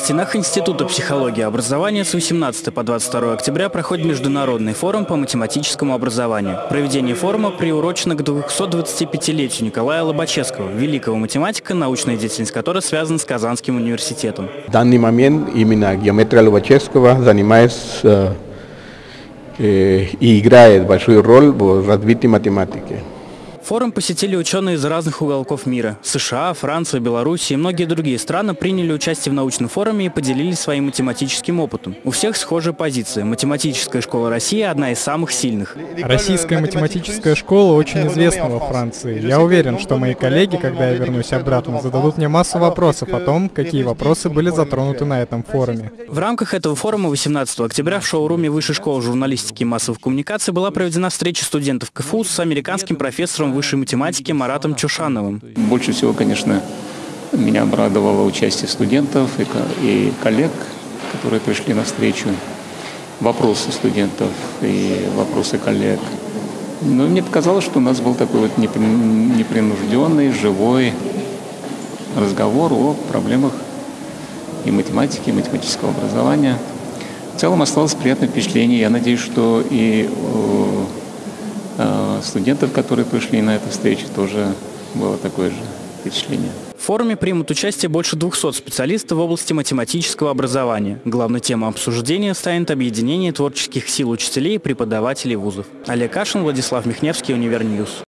стенах Института психологии и образования с 18 по 22 октября проходит Международный форум по математическому образованию. Проведение форума приурочено к 225-летию Николая Лобачевского, великого математика, научная деятельность которой связана с Казанским университетом. В данный момент именно геометрия Лобачевского занимается э, и играет большую роль в развитии математики. Форум посетили ученые из разных уголков мира. США, Франция, Беларусь и многие другие страны приняли участие в научном форуме и поделились своим математическим опытом. У всех схожая позиция. Математическая школа России – одна из самых сильных. Российская математическая школа очень известна во Франции. Я уверен, что мои коллеги, когда я вернусь обратно, зададут мне массу вопросов о том, какие вопросы были затронуты на этом форуме. В рамках этого форума 18 октября в шоуруме Высшей школы журналистики и массовых коммуникаций была проведена встреча студентов КФУ с американским профессором высшей математики Маратом Чушановым. Больше всего, конечно, меня обрадовало участие студентов и, коллег, которые пришли на встречу. Вопросы студентов и вопросы коллег. Но мне показалось, что у нас был такой вот непринужденный, живой разговор о проблемах и математики, и математического образования. В целом осталось приятное впечатление. Я надеюсь, что и студентов, которые пришли на эту встречу, тоже было такое же впечатление. В форуме примут участие больше 200 специалистов в области математического образования. Главной темой обсуждения станет объединение творческих сил учителей и преподавателей вузов. Олег Кашин, Владислав Михневский, Univer News.